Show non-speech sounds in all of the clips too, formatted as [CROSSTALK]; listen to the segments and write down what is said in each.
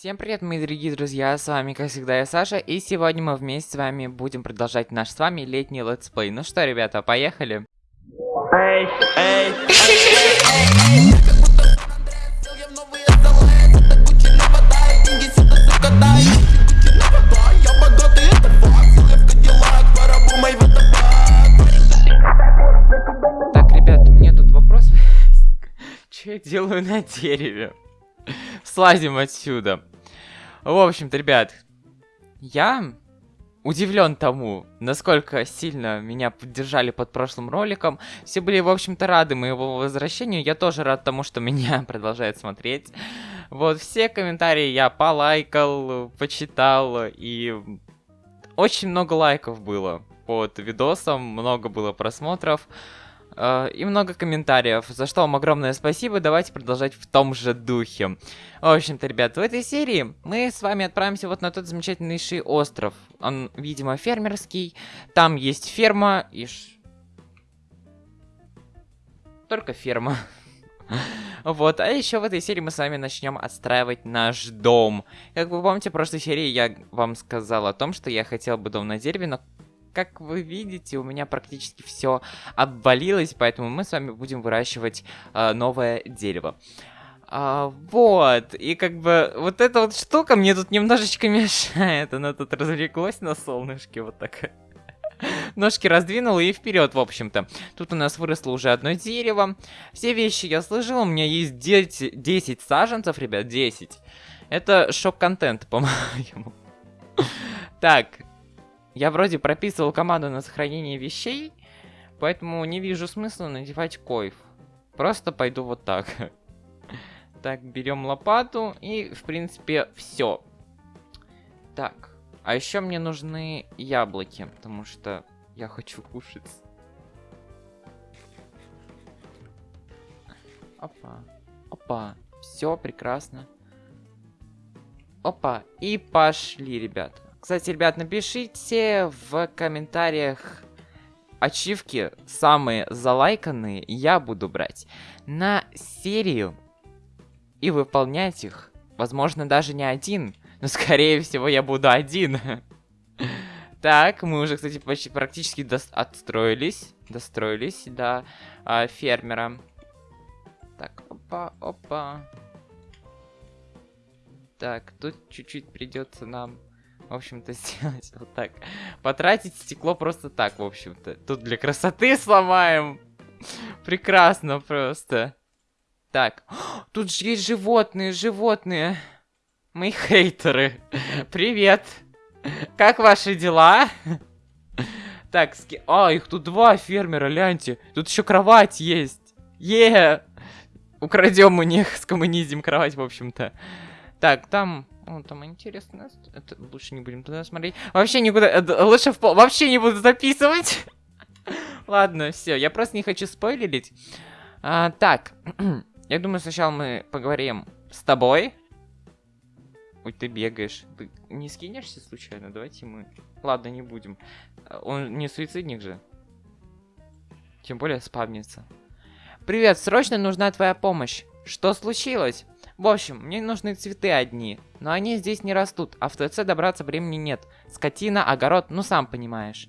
Всем привет, мои дорогие друзья, с вами, как всегда, я Саша, и сегодня мы вместе с вами будем продолжать наш с вами летний летсплей. Ну что, ребята, поехали? Эй, эй, Так, ребята, у меня тут вопрос [LAUGHS] Что я делаю на дереве? Слазим отсюда. В общем-то, ребят, я удивлен тому, насколько сильно меня поддержали под прошлым роликом. Все были, в общем-то, рады моему возвращению. Я тоже рад тому, что [LAUGHS] меня продолжают смотреть. Вот, все комментарии я полайкал, почитал, и очень много лайков было под видосом, много было просмотров. Uh, и много комментариев, за что вам огромное спасибо. Давайте продолжать в том же духе. В общем-то, ребят, в этой серии мы с вами отправимся вот на тот замечательнейший остров. Он, видимо, фермерский. Там есть ферма и... Ш... Только ферма. [LAUGHS] Вот, а еще в этой серии мы с вами начнем отстраивать наш дом. Как вы помните, в прошлой серии я вам сказал о том, что я хотел бы дом на дереве, но как вы видите, у меня практически все обвалилось, поэтому мы с вами будем выращивать э, новое дерево. А, вот, и как бы вот эта вот штука мне тут немножечко [LAUGHS] мешает. Она тут развлеклась на солнышке вот так. [LAUGHS] Ножки раздвинула и вперед, в общем-то. Тут у нас выросло уже одно дерево. Все вещи я сложил, у меня есть 10, 10 саженцев, ребят, 10. Это шок-контент, [LAUGHS] по-моему. Так, я вроде прописывал команду на сохранение вещей, поэтому не вижу смысла надевать койф. Просто пойду вот так. [LAUGHS] Так, берем лопату и, в принципе, все. Так, а еще мне нужны яблоки, потому что я хочу кушать. Опа, опа, все прекрасно. Опа, и пошли, ребята. Кстати, ребят, напишите в комментариях ачивки, самые залайканные, я буду брать на серию и выполнять их. Возможно, даже не один, но скорее всего я буду один. [LAUGHS] Так, мы уже, кстати, почти практически отстроились, достроились до а, фермера. Так, опа, опа. Так, тут чуть-чуть придется нам в общем-то, [LAUGHS] сделать вот так. Потратить стекло просто так, в общем-то. Тут для красоты [LAUGHS] сломаем. Прекрасно просто. Так, [GASPS] тут же есть животные, животные. Мои хейтеры. [LAUGHS] Привет. Как ваши дела? Так, ски... А, их тут два фермера, гляньте. Тут еще кровать есть. Е! Украдем у них, скоммунизим кровать, в общем-то. Так, там о, там интересно. Это лучше не будем туда смотреть. Вообще никуда... Это, лучше в пол... Вообще не буду записывать. [LAUGHS] Ладно, все. Я просто не хочу спойлерить. А, так. [CLEARS THROAT] я думаю, сначала мы поговорим с тобой. Ой, ты бегаешь. Ты не скинешься случайно? Давайте мы... Ладно, не будем. Он не суицидник же. Тем более спавнится. Привет, срочно нужна твоя помощь. Что случилось? В общем, мне нужны цветы одни, но они здесь не растут, а в ТЦ добраться времени нет. Скотина, огород, ну сам понимаешь.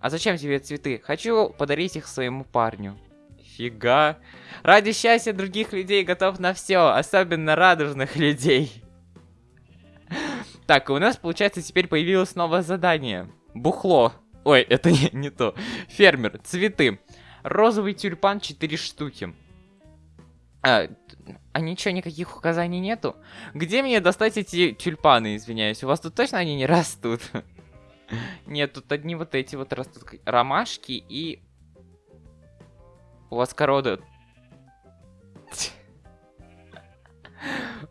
А зачем тебе цветы? Хочу подарить их своему парню. Фига. Ради счастья других людей готов на все, особенно радужных людей. Так, у нас, получается, теперь появилось новое задание. Бухло. Ой, это не, не то. Фермер, цветы. Розовый тюльпан 4 штуки. А, а ничего, никаких указаний нету? Где мне достать эти тюльпаны, извиняюсь? У вас тут точно они не растут? [LAUGHS] Нет, тут одни вот эти вот растут. Ромашки и... У вас корода...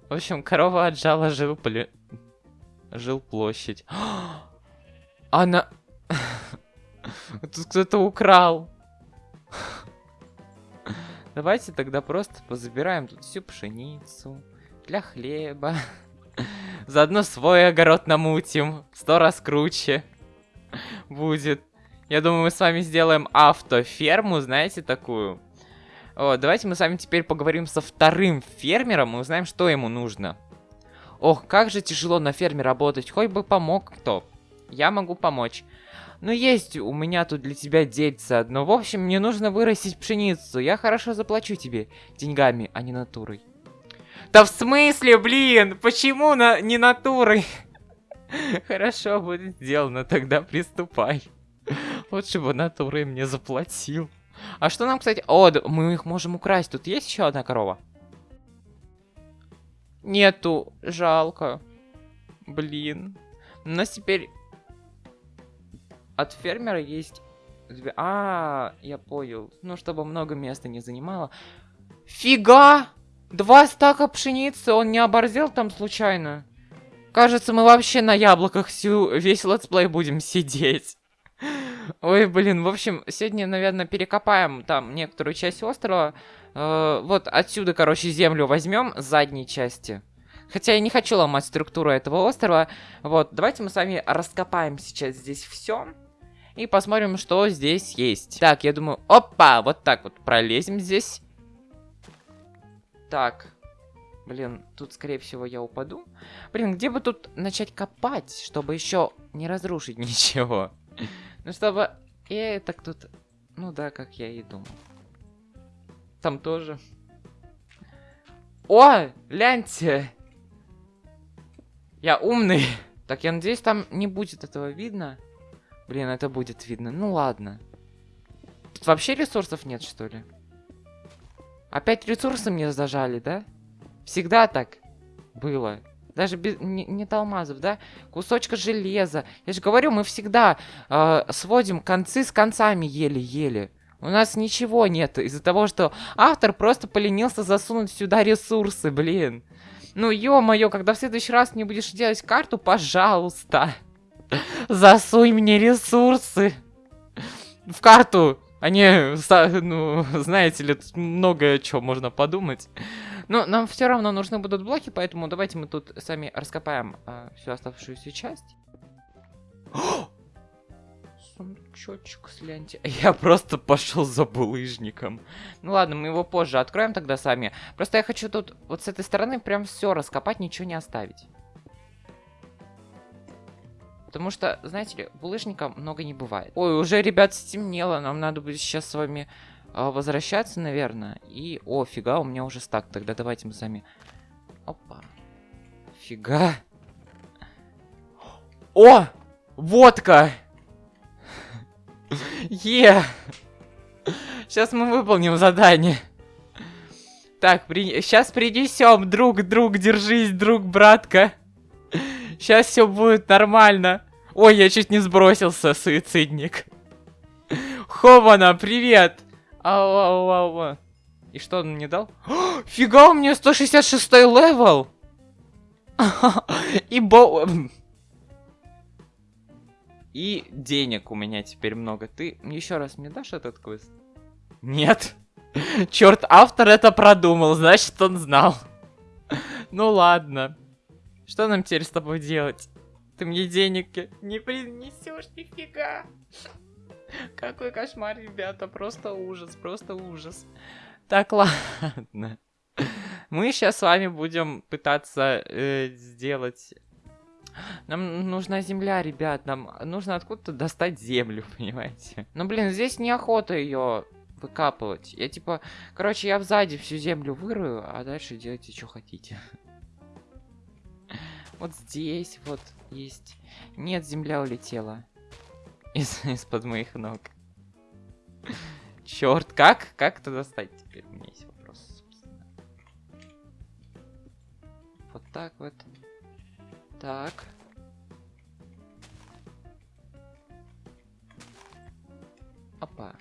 В общем, корова отжала жил, жил площадь. [GASPS] Она... [LAUGHS] Тут кто-то украл. Давайте тогда просто позабираем тут всю пшеницу для хлеба. [LAUGHS] Заодно свой огород намутим. Сто раз круче будет. Я думаю, мы с вами сделаем автоферму, знаете, такую. О, давайте мы с вами теперь поговорим со вторым фермером и узнаем, что ему нужно. Ох, как же тяжело на ферме работать. Хоть бы помог кто. Я могу помочь. Ну, есть у меня тут для тебя дельце одно. В общем, мне нужно вырастить пшеницу. Я хорошо заплачу тебе деньгами, а не натурой. Да в смысле, блин? Почему на... не натурой? [LAUGHS] Хорошо, будет сделано, тогда приступай. Лучше бы натурой мне заплатил. А что нам, кстати... О, мы их можем украсть. Тут есть еще одна корова? Нету. Жалко. Блин. У нас теперь... От фермера есть... две- А, я понял. Ну, чтобы много места не занимало. Фига! Два стака пшеницы, он не оборзел там случайно? Кажется, мы вообще на яблоках всю, весь летсплей будем сидеть. Ой, блин, в общем, сегодня, наверное, перекопаем там некоторую часть острова. Э, вот отсюда, короче, землю возьмем с задней части. Хотя я не хочу ломать структуру этого острова. Вот, давайте мы с вами раскопаем сейчас здесь все. И посмотрим, что здесь есть. Так, я думаю, опа, вот так вот пролезем здесь. Так. Блин, тут, скорее всего, я упаду. Блин, где бы тут начать копать, чтобы еще не разрушить [LAUGHS] ничего? Ну, чтобы... И так тут... Ну да, как я и думал. Там тоже. О, гляньте! Я умный. Так, я надеюсь, там не будет этого видно. Блин, это будет видно. Ну ладно. Тут вообще ресурсов нет, что ли? Опять ресурсы мне зажали, да? Всегда так было. Даже без, не, нет алмазов, да? Кусочка железа. Я же говорю, мы всегда э, сводим концы с концами еле-еле. У нас ничего нет из-за того, что автор просто поленился засунуть сюда ресурсы, блин. Ну, ё-моё, когда в следующий раз не будешь делать карту, пожалуйста. Засунь мне ресурсы. В карту. Са- ну, знаете ли, тут многое чего можно подумать. Но нам все равно нужны будут блоки, поэтому давайте мы тут сами раскопаем а, всю оставшуюся часть. [GASPS] Сундучочек с ленти. [LAUGHS] Я просто пошел за булыжником. Ну ладно, мы его позже откроем тогда сами. Просто я хочу тут вот с этой стороны прям все раскопать, ничего не оставить. Потому что, знаете ли, булыжника много не бывает. Ой, уже, ребят, стемнело. Нам надо будет сейчас с вами а, возвращаться, наверное. И, о, фига, у меня уже стак. Тогда давайте мы сами... Опа. Фига. О! Водка! Е! Сейчас мы выполним задание. Так, при... сейчас принесем, друг, друг, держись, друг, братка. Сейчас все будет нормально. Ой, я чуть не сбросился, суицидник. Хована, привет! Ау, ау, ау, ау. И что он мне дал? О, фига, у меня 166 level! [LAUGHS] И бо... И денег у меня теперь много. Ты еще раз мне дашь этот квест? Нет. Черт, автор это продумал, значит он знал. [LAUGHS] Ну ладно. Что нам теперь с тобой делать? Ты мне денег не принесешь нифига. Какой кошмар, ребята, просто ужас, просто ужас. Так, ладно. Мы сейчас с вами будем пытаться э, сделать... Нам нужна земля, ребят, нам нужно откуда-то достать землю, [LAUGHS] понимаете? Ну, блин, здесь неохота ее выкапывать. Я типа, короче, я сзади всю землю вырою, а дальше делайте, что хотите. Вот здесь вот есть. Нет, земля улетела. Из- [LAUGHS] Из-под моих ног. Черт, как? Как это достать теперь? У меня есть вопрос, собственно. Вот так вот. Так. Опа.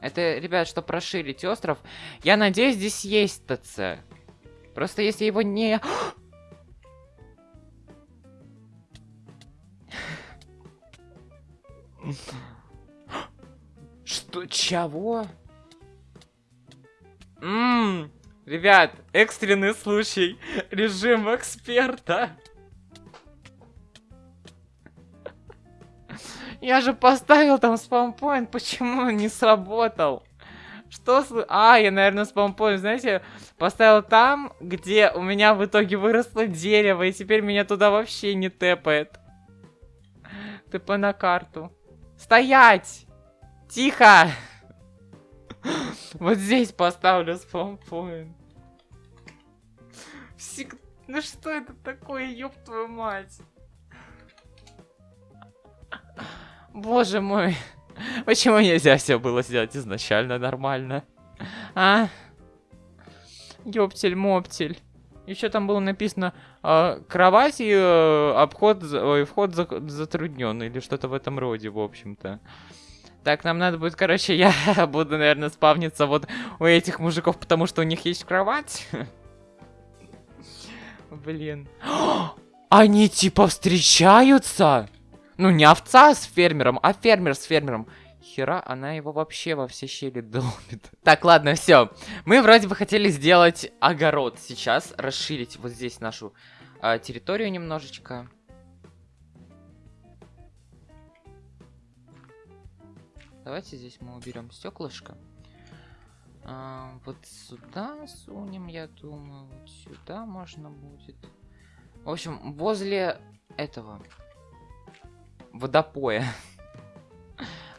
Это, ребят, чтобы расширить остров. Я надеюсь, здесь есть ТЦ. Просто если его не... Что? Чего? Ммм, ребят, экстренный случай. Режим эксперта. Я же поставил там спаунпоинт, почему он не сработал? Что с... А, я, наверное, спампоинт, знаете, поставил там, где у меня в итоге выросло дерево, и теперь меня туда вообще не тэпает. ТП на карту. Стоять! Тихо! [LAUGHS] Вот здесь поставлю спампоинт. Всег... Ну что это такое, ёб твою мать? Боже мой. Почему нельзя все было сделать изначально нормально? А? Ёптель-моптель. Еще там было написано э, кровать и э, обход, ой, вход за, затруднен или что-то в этом роде, в общем-то. Так, нам надо будет, короче, я [LAUGHS] буду, наверное, спавниться вот у этих мужиков, потому что у них есть кровать. [LAUGHS] Блин. [GASPS] Они типа встречаются? Ну, не овца с фермером, а фермер с фермером. Хера, она его вообще во все щели долбит. [LAUGHS] Так, ладно, все. Мы вроде бы хотели сделать огород сейчас, расширить вот здесь нашу э, территорию немножечко. Давайте здесь мы уберем стеклышко. А, вот сюда сунем, я думаю. Вот сюда можно будет. В общем, возле этого водопоя. [LAUGHS]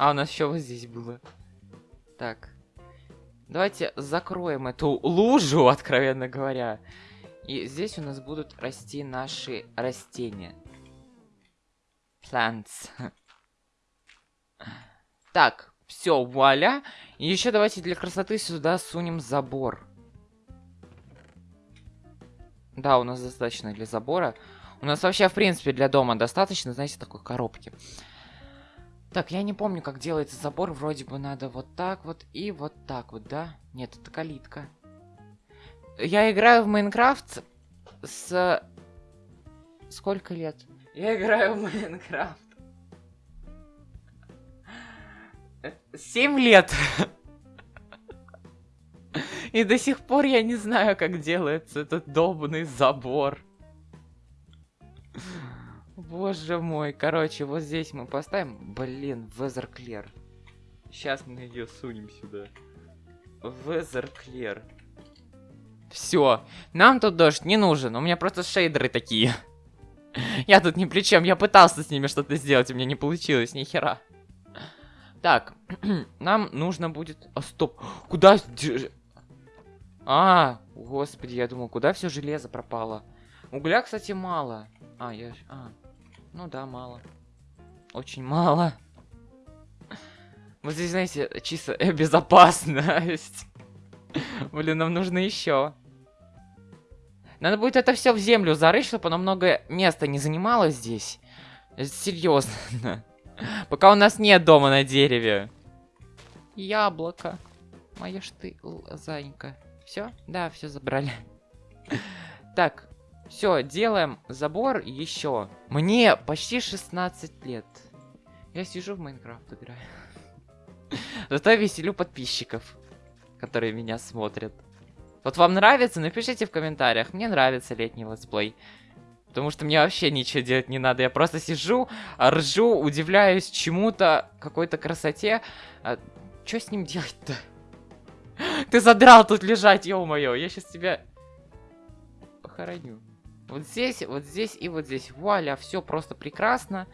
А, у нас еще вот здесь было. Так. Давайте закроем эту лужу, [LAUGHS] откровенно говоря. И здесь у нас будут расти наши растения. Plants. [LAUGHS] Так, все, вуаля. И еще давайте для красоты сюда сунем забор. Да, у нас достаточно для забора. У нас вообще, в принципе, для дома достаточно, знаете, такой коробки. Так, я не помню, как делается забор. Вроде бы надо вот так вот и вот так вот, да? Нет, это калитка. Я играю в Майнкрафт с... Сколько лет? Я играю в Майнкрафт. Семь лет. И до сих пор я не знаю, как делается этот долбанный забор. Боже мой. Короче, вот здесь мы поставим. Блин, Везерклер. Сейчас мы ее сунем сюда. Везерклер. Все. Нам тут дождь не нужен. У меня просто шейдеры такие. Я тут ни при чем. Я пытался с ними что-то сделать. У меня не получилось. Ни хера. Так. [CLEARS THROAT] Нам нужно будет... А, стоп. Куда... А, господи, я думал, куда все железо пропало? Угля, кстати, мало. А, я... А, ну да, мало. Очень мало. Вот здесь, знаете, чисто [LAUGHS] безопасность. Блин, нам нужно еще. Надо будет это все в землю зарыть, чтобы оно много места не занимало здесь. Серьезно. Пока у нас нет дома на дереве. Яблоко. Моя ж ты, зайка. Все? Да, все забрали. Так, все, делаем забор еще. Мне почти 16 лет. Я сижу в Майнкрафт играю. [LAUGHS] Зато веселю подписчиков, которые меня смотрят. Вот вам нравится? Напишите в комментариях. Мне нравится летний летсплей. Потому что мне вообще ничего делать не надо. Я просто сижу, ржу, удивляюсь чему-то, какой-то красоте. А, что с ним делать-то? [LAUGHS] Ты задрал тут лежать, ё-моё. Я сейчас тебя похороню. Вот здесь, вот здесь и вот здесь. Вуаля, все просто прекрасно.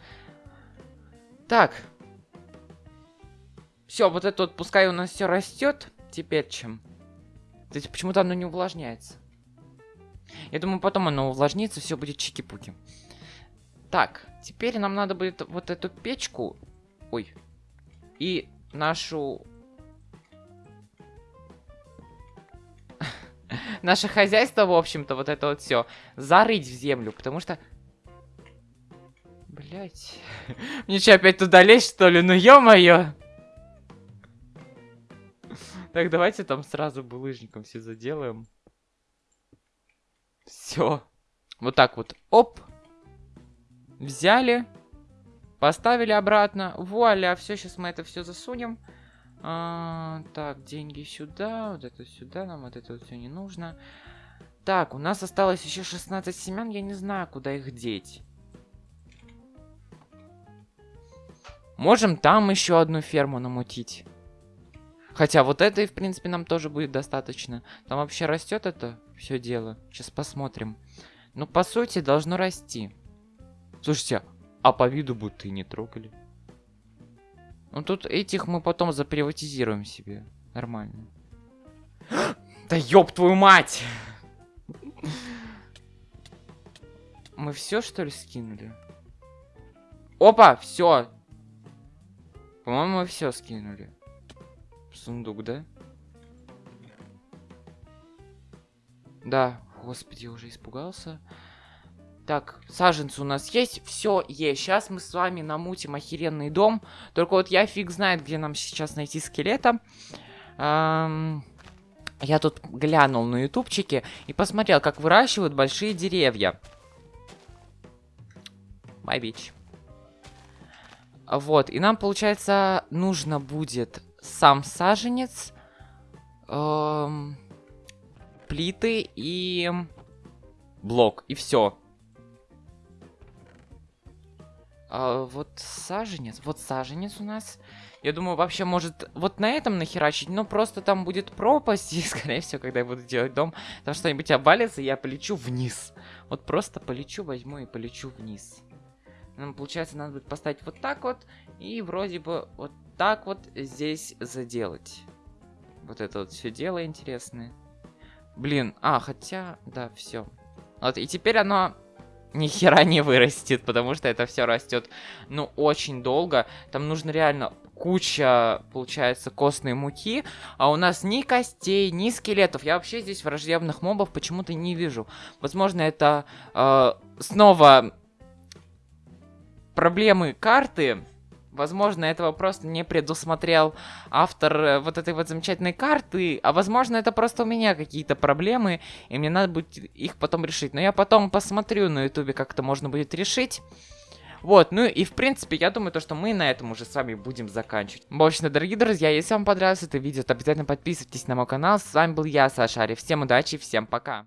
Так. Все, вот это вот пускай у нас все растет. Теперь чем? То есть почему-то оно не увлажняется. Я думаю, потом оно увлажнится, все будет чики-пуки. Так, теперь нам надо будет вот эту печку... Ой. И нашу наше хозяйство, в общем-то, вот это вот все, зарыть в землю, потому что... Блять. [LAUGHS] Мне что, опять туда лезть, что ли? Ну, ё-моё! Так, давайте там сразу булыжником все заделаем. Все. Вот так вот. Оп. Взяли. Поставили обратно. Вуаля, все, сейчас мы это все засунем. А, так, деньги сюда, вот это сюда, нам вот это вот все не нужно. Так, у нас осталось еще 16 семян, я не знаю, куда их деть. Можем там еще одну ферму намутить. Хотя вот этой, в принципе, нам тоже будет достаточно. Там вообще растет это все дело. Сейчас посмотрим. Ну, по сути, должно расти. Слушайте, а по виду будто и не трогали. Ну, тут этих мы потом заприватизируем себе. Нормально. Да ёб твою мать! Мы все что ли скинули? Опа, все. По-моему, мы все скинули. Сундук, да? Да, господи, уже испугался. Так, саженцы у нас есть, все есть. Сейчас мы с вами намутим охеренный дом. Только вот я фиг знает, где нам сейчас найти скелета. Эм, я тут глянул на ютубчике и посмотрел, как выращивают большие деревья. My. Вот, и нам, получается, нужно будет сам саженец, эм, плиты и блок, и все. А, вот саженец, вот саженец у нас. Я думаю, вообще может вот на этом нахерачить, но просто там будет пропасть, [LAUGHS] и скорее всего, когда я буду делать дом, там что-нибудь обвалится, я полечу вниз. Вот просто полечу, возьму и полечу вниз. Нам, получается, надо будет поставить вот так вот, и вроде бы вот так вот здесь заделать. Вот это вот все дело интересное. Блин, а, хотя, да, все. Вот, и теперь оно ни хера не вырастет, потому что это все растет, ну, очень долго. Там нужно реально куча, получается, костной муки, а у нас ни костей, ни скелетов. Я вообще здесь враждебных мобов почему-то не вижу. Возможно, это э, снова проблемы карты. Возможно, этого просто не предусмотрел автор э, вот этой вот замечательной карты, а возможно, это просто у меня какие-то проблемы, и мне надо будет их потом решить. Но я потом посмотрю на ютубе, как это можно будет решить. Вот, ну и в принципе, я думаю, то, что мы на этом уже с вами будем заканчивать. В общем, дорогие друзья, если вам понравилось это видео, то обязательно подписывайтесь на мой канал. С вами был я, Саша Ари. Всем удачи, всем пока.